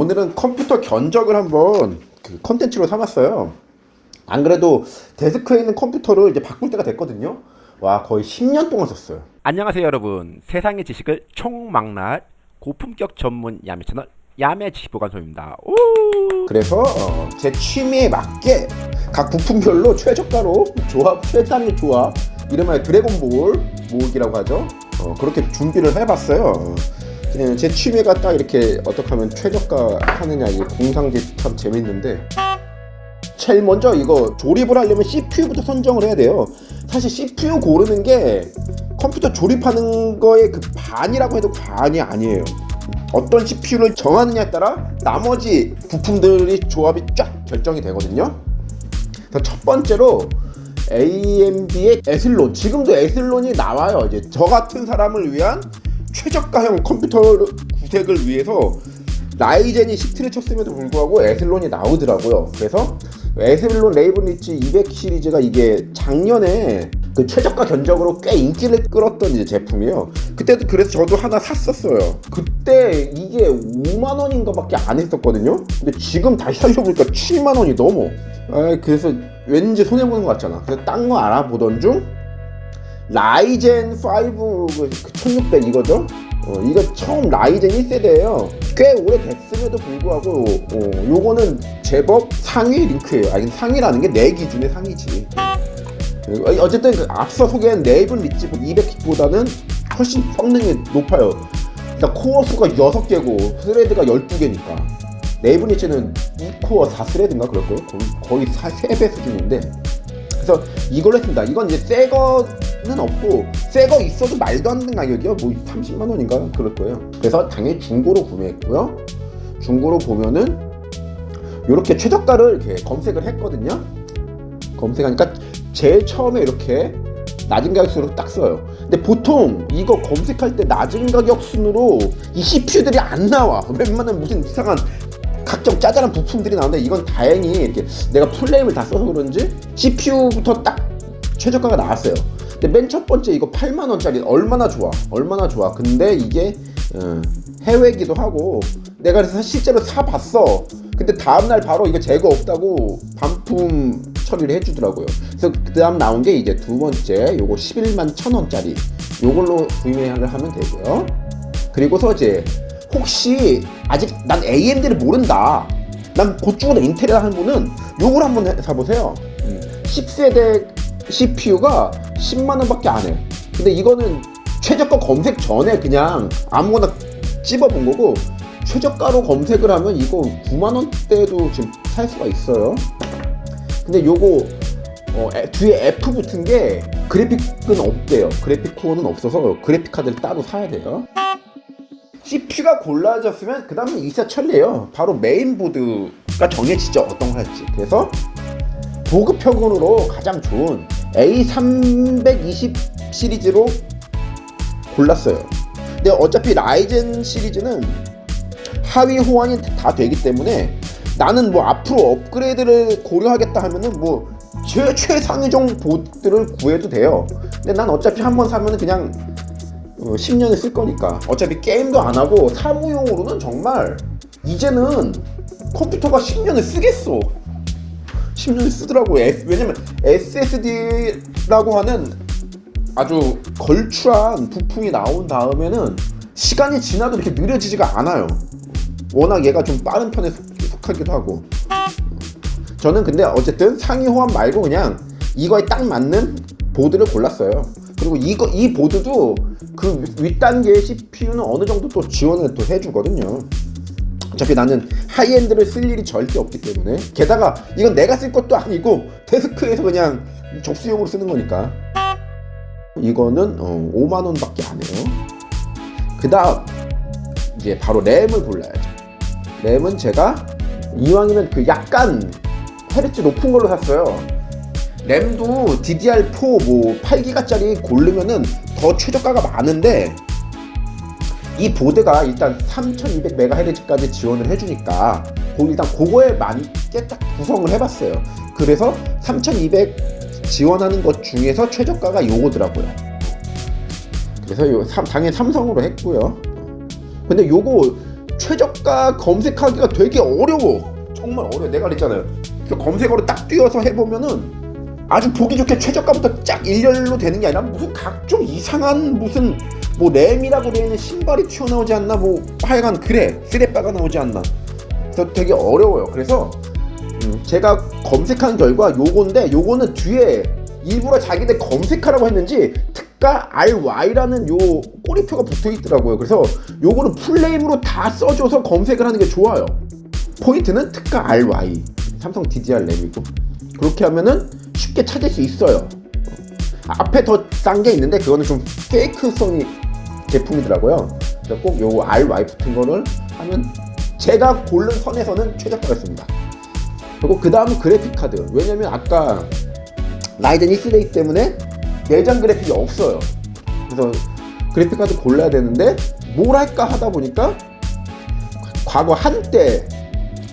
오늘은 컴퓨터 견적을 한번 그 컨텐츠로 삼았어요. 안 그래도 데스크에 있는 컴퓨터를 이제 바꿀 때가 됐거든요. 와 거의 10년 동안 썼어요. 안녕하세요 여러분 세상의 지식을 총망라할 고품격 전문 야매 채널 야매 지식보관소입니다 오! 그래서 어, 제 취미에 맞게 각 부품별로 최저가로 조합 최단의 조합 이름하여 드래곤볼 모으기라고 하죠. 어, 그렇게 준비를 해봤어요. 제 취미가 딱 이렇게 어떻게 하면 최저가 하느냐 이 공상기 참 재밌는데 제일 먼저 이거 조립을 하려면 CPU부터 선정을 해야 돼요. 사실 CPU 고르는 게 컴퓨터 조립하는 거의 그 반이라고 해도 과언이 아니에요. 어떤 CPU를 정하느냐에 따라 나머지 부품들이 조합이 쫙 결정이 되거든요. 첫 번째로 AMD의 Athlon 지금도 Athlon이 나와요. 이제 저 같은 사람을 위한 최저가형 컴퓨터 구색을 위해서 Ryzen이 히트를 쳤음에도 불구하고 Athlon이 나오더라고요. 그래서 Athlon Raven Ridge 200 시리즈가 이게 작년에 그 최저가 견적으로 꽤 인기를 끌었던 이제 제품이에요. 그때도 그래서 저도 하나 샀었어요. 그때 이게 5만 원인가 밖에 안 했었거든요. 근데 지금 다시 살려보니까 7만 원이 넘어. 아, 그래서 왠지 손해 보는 것 같잖아. 그래서 딴 거 알아보던 중 Ryzen 5 1600 이거죠. 어, 이거 처음 Ryzen 1세대예요. 꽤 오래 됐음에도 불구하고 어, 요거는 제법 상위 랭크예요. 아니 상위라는 게 내 기준의 상위지. 어, 어쨌든 그 앞서 소개한 Raven Ridge 200G보다는 훨씬 성능이 높아요. 일단 코어 수가 6개고 스레드가 12개니까 네이븐 리치는 2코어 4스레드인가 그럴 거예요. 거의, 거의 3배 수준인데 그래서 이걸로 했습니다. 이건 이제 새거 는 없고 새 거 있어도 말도 안 되는 가격이요. 뭐 30만 원인가 그럴 거예요. 그래서 당연히 중고로 구매했고요. 중고로 보면은 이렇게 최저가를 이렇게 검색을 했거든요. 검색하니까 제일 처음에 이렇게 낮은 가격 순으로 딱 써요. 근데 보통 이거 검색할 때 낮은 가격 순으로 이 CPU들이 안 나와. 웬만한 무슨 이상한 각종 짜잘한 부품들이 나오는데 이건 다행히 이렇게 내가 풀네임을 다 써서 그런지 CPU부터 딱 최저가가 나왔어요. 근데 맨 첫 번째 이거 8만 원짜리 얼마나 좋아, 얼마나 좋아. 근데 이게 어, 해외기도 하고 내가 그래서 실제로 사봤어. 근데 다음날 바로 이거 재고 없다고 반품 처리를 해주더라고요. 그래서 그 다음 나온 게 이제 두 번째 요거 11만 천 원짜리 요걸로 구매를 하면 되고요. 그리고서 이제 혹시 아직 난 AMD를 모른다. 난 곧죽으로 인텔이라 하는 분은 요걸 한번 해- 사보세요. 음, 10세대 CPU가 10만원밖에 안 해. 근데 이거는 최저가 검색 전에 그냥 아무거나 찝어본 거고 최저가로 검색을 하면 이거 9만원대도 지금 살 수가 있어요. 근데 요거 어, 에- 뒤에 F 붙은 게 그래픽은 없대요. 그래픽 코어는 없어서 그래픽 카드를 따로 사야 돼요. CPU가 골라졌으면 그 다음은 일사천리예요. 바로 메인보드가 정해지죠. 어떤 거 할지. 그래서 보급형으로 가장 좋은 A320 시리즈로 골랐어요. 근데 어차피 라이젠 시리즈는 하위 호환이 다 되기 때문에 나는 뭐 앞으로 업그레이드를 고려하겠다 하면은 뭐 최, 최상위종 보드를 구해도 돼요. 근데 난 어차피 한 번 사면은 그냥 어, 10년을 쓸 거니까 어차피 게임도 안 하고 사무용으로는 정말 이제는 컴퓨터가 10년을 쓰겠어 10년을 쓰더라고 에- 왜냐면 SSD라고 하는 아주 걸출한 부품이 나온 다음에는 시간이 지나도 이렇게 느려지지가 않아요 워낙 얘가 좀 빠른 편에 속, 속하기도 하고 저는 근데 어쨌든 상위 호환 말고 그냥 이거에 딱 맞는 보드를 골랐어요. 그리고 이거 이 보드도 그 윗단계의 CPU는 어느 정도 또 지원을 또 해주거든요. 어차피 나는 하이엔드를 쓸 일이 절대 없기 때문에 게다가 이건 내가 쓸 것도 아니고 데스크에서 그냥 접수용으로 쓰는 거니까 이거는 어, 5만 원 밖에 안 해요. 그 다음 이제 바로 램을 골라야죠. 램은 제가 이왕이면 그 약간 헤르츠 높은 걸로 샀어요. 램도 DDR4 뭐 8기가짜리 고르면은 더 최저가가 많은데 이 보드가 일단 3200MHz까지 지원을 해주니까 그 일단 그거에 맞게 딱 구성을 해봤어요. 그래서 3200 지원하는 것 중에서 최저가가 요거더라고요. 그래서 요 삼- 당연히 삼성으로 했고요. 근데 요거 최저가 검색하기가 되게 어려워. 정말 어려워. 내가 그랬잖아요. 검색어로 딱 뛰어서 해보면은 아주 보기 좋게 최저가부터 쫙 일렬로 되는 게 아니라 무슨 각종 이상한 무슨 뭐 램이라고 되어 있는 신발이 튀어나오지 않나 뭐 하여간 그래 쓰레빠가 나오지 않나. 그래서 되게 어려워요. 그래서 음, 제가 검색한 결과 요건데 요거는 뒤에 일부러 자기들 검색하라고 했는지 특가 RY라는 요 꼬리표가 붙어 있더라고요. 그래서 요거는 풀네임으로 다 써줘서 검색을 하는 게 좋아요. 포인트는 특가 RY. 삼성 DDR 램이고. 그렇게 하면은 쉽게 찾을 수 있어요. 앞에 더 싼 게 있는데 그거는 좀 페이크성이 제품이더라고요. 꼭요 RY 붙은 거를 하면 제가 고른 선에서는 최저가였습니다. 그리고 그 다음은 그래픽 카드. 왜냐면 아까 라이젠 1세대 때문에 내장 그래픽이 없어요. 그래서 그래픽 카드 골라야 되는데 뭘 할까 하다 보니까 과거 한때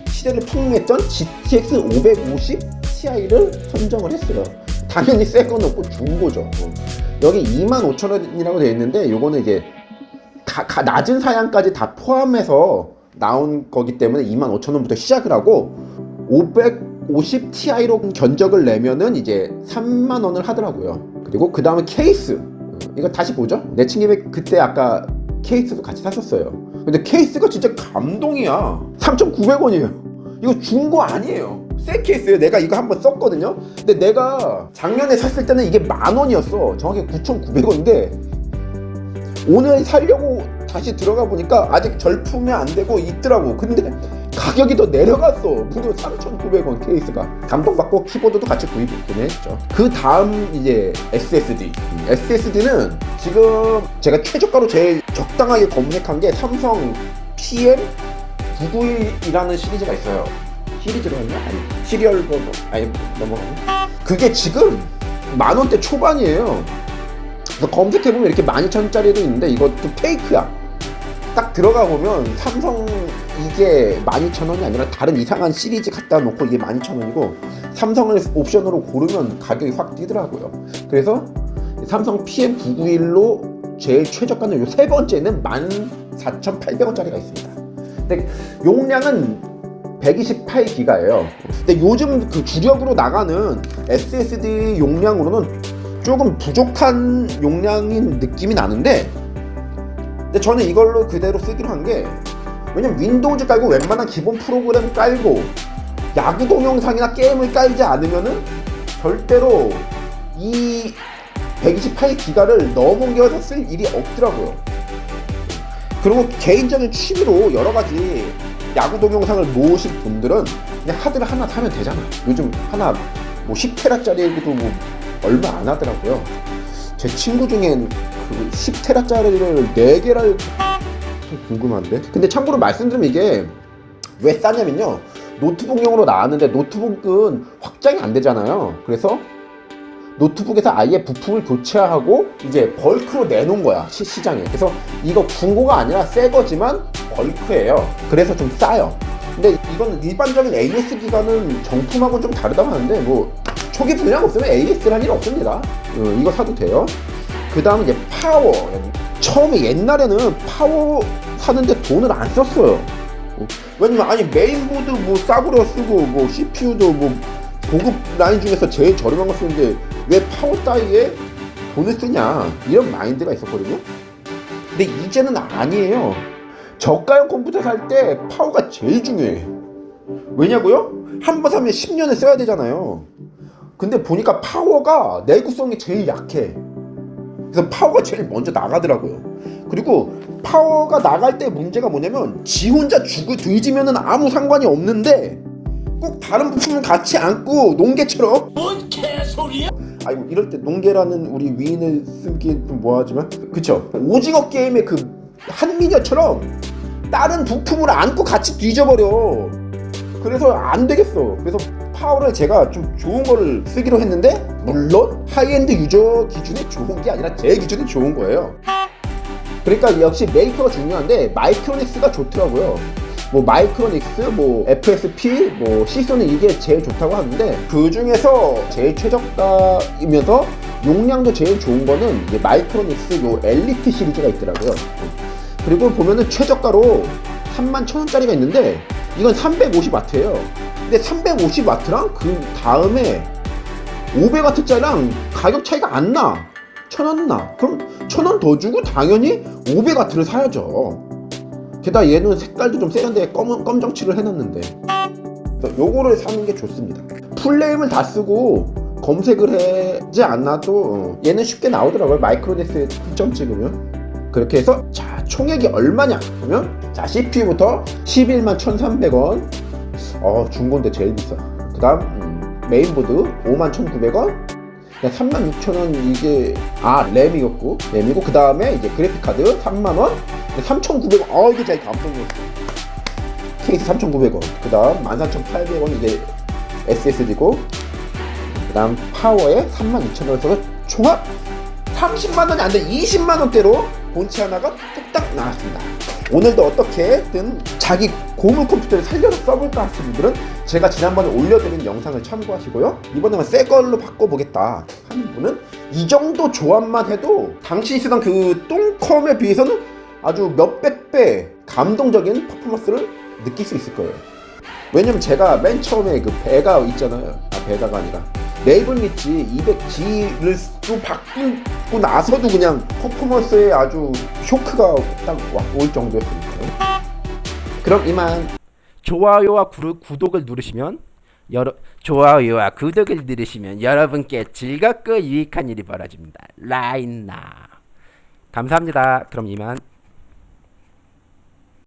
시대를 풍미했던 GTX 550 Ti를 선정을 했어요. 당연히 새건 없고 중고죠. 어. 여기 25,000원이라고 되어 있는데 요거는 이제 가, 가- 낮은 사양까지 다 포함해서 나온 거기 때문에 25,000원부터 시작을 하고 550 Ti로 견적을 내면은 이제 3만 원을 하더라고요. 그리고 그 다음에 케이스. 어, 이거 다시 보죠. 내친김에 그때 아까 케이스도 같이 샀었어요. 근데 케이스가 진짜 감동이야. 3,900원이에요. 이거 중고 아니에요. 새 케이스예요. 내가 이거 한번 썼거든요. 근데 내가 작년에 샀을 때는 이게 만 원이었어. 정확히 9,900원인데 오늘 살려고 다시 들어가 보니까 아직 절품이 안 되고 있더라고. 근데 가격이 더 내려갔어. 무려 3,900원 케이스가. 감동받고 키보드도 같이 구입을 했죠. 그 다음 이제 SSD. SSD는 지금 제가 최저가로 제일 적당하게 검색한 게 삼성 PM 991이라는 시리즈가 있어요. 시리즈로 했나? 아니, 시리얼 번호. 아니, 넘어가네. 그게 지금 만 원대 초반이에요. 그래서 검색해보면 이렇게 12,000원짜리도 있는데 이것도 페이크야. 딱 들어가 보면 삼성 이게 12,000원이 아니라 다른 이상한 시리즈 갖다 놓고 이게 12,000원이고 삼성을 옵션으로 고르면 가격이 확 뛰더라고요. 그래서 삼성 PM991로 제일 최저가는 요 세 번째는 14,800원짜리가 있습니다. 근데 용량은 128기가예요. 근데 요즘 그 주력으로 나가는 SSD 용량으로는 조금 부족한 용량인 느낌이 나는데 근데 저는 이걸로 그대로 쓰기로 한 게 왜냐면 윈도우즈 깔고 웬만한 기본 프로그램 깔고 야구 동영상이나 게임을 깔지 않으면은 절대로 이 128기가를 넘어겨서 쓸 일이 없더라고요. 그리고 개인적인 취미로 여러 가지 야구 동영상을 모으신 분들은 그냥 하드를 하나 사면 되잖아. 요즘 하나 뭐 10테라짜리도 뭐 얼마 안 하더라고요. 제 친구 중엔 그 10테라짜리를 4개를 좀 궁금한데. 근데 참고로 말씀드리면 이게 왜 싸냐면요. 노트북용으로 나왔는데 노트북은 확장이 안 되잖아요. 그래서 노트북에서 아예 부품을 교체하고 이제 벌크로 내놓은 거야 시, 시장에. 그래서 이거 중고가 아니라 새 거지만 벌크예요. 그래서 좀 싸요. 근데 이거는 일반적인 AS 기간은 정품하고 좀 다르다고 하는데 뭐 초기 불량 없으면 AS를 할일 없습니다. 어, 이거 사도 돼요. 그 다음 이제 파워. 처음에 옛날에는 파워 사는데 돈을 안 썼어요. 어, 왜냐면 아니 메인보드 뭐 싸구려 쓰고 뭐 CPU도 뭐 고급 라인 중에서 제일 저렴한 거 쓰는데 왜 파워 따위에 돈을 쓰냐? 이런 마인드가 있었거든요. 근데 이제는 아니에요. 저가형 컴퓨터 살 때 파워가 제일 중요해. 왜냐고요? 한 번 사면 10년을 써야 되잖아요. 근데 보니까 파워가 내구성이 제일 약해. 그래서 파워가 제일 먼저 나가더라고요. 그리고 파워가 나갈 때 문제가 뭐냐면 지 혼자 죽을 뒤지면은 아무 상관이 없는데 꼭 다른 부품을 같이 안고 논개처럼 소리야? 아이고 이럴 때 논개라는 우리 위인을 쓰기 좀 뭐하지만 그쵸? 오징어 게임의 그 한미녀처럼 다른 부품을 안고 같이 뒤져버려. 그래서 안 되겠어. 그래서 파워를 제가 좀 좋은 거를 쓰기로 했는데 물론 high-end user 기준에 좋은 게 아니라 제 기준에 좋은 거예요. 그러니까 역시 메이커가 중요한데 마이크로닉스가 좋더라고요 뭐 마이크로닉스, 뭐 FSP, 뭐 시소는 이게 제일 좋다고 하는데 그 중에서 제일 최저가이면서 용량도 제일 좋은 거는 이제 마이크로닉스 요 엘리트 시리즈가 있더라고요. 그리고 보면은 최저가로 3만 1000원짜리가 있는데 이건 350W예요. 근데 350W랑 그 다음에 500W짜리랑 가격 차이가 안 나. 1000원 나. 그럼 1000원 더 주고 당연히 500W를 사야죠. 게다가 얘는 색깔도 좀 세련되게 검은 검정칠을 해놨는데 요거를 사는 게 좋습니다. full name을 다 쓰고 검색을 하지 않아도 어, 얘는 쉽게 나오더라고요. 마이크로닉스에 점 찍으면 그렇게 해서 자 총액이 얼마냐 보면 자 CPU부터 11만 1,300원 어 중고인데 제일 비싸. 그 다음 음, mainboard 5만 1,900원 3만 6천 원 이게 아 램이었고 램이고 그 다음에 이제 그래픽 카드 3만 원 3,900원. 어 이게 제일 감동이었어. 케이스 3,900원. 그 다음 14,800원 이게 SSD고 그 다음 파워에 32,000원 써서 총합 30만 원이 안돼. 20만 원대로 본체 하나가 뚝딱 나왔습니다. 오늘도 어떻게든 자기 고물 컴퓨터를 살려서 써볼까 하시는 분들은 제가 지난번에 올려드린 영상을 참고하시고요. 이번에는 새 걸로 바꿔보겠다 하는 분은 이 정도 조합만 해도 당신이 쓰던 그 똥컴에 비해서는 아주 몇백 배 감동적인 퍼포먼스를 느낄 수 있을 거예요. 왜냐면 제가 맨 처음에 그 베가 있잖아요. 아 베가가 아니라. 레이븐 릿지 200G를 또 바꾸고 나서도 그냥 퍼포먼스에 아주 쇼크가 딱 올 정도였으니까요. 그럼 이만. 좋아요와 구, 구독을 누르시면 여러 좋아요와 구독을 누르시면 여러분께 즐겁고 유익한 일이 벌어집니다. 라인나. 감사합니다. 그럼 이만.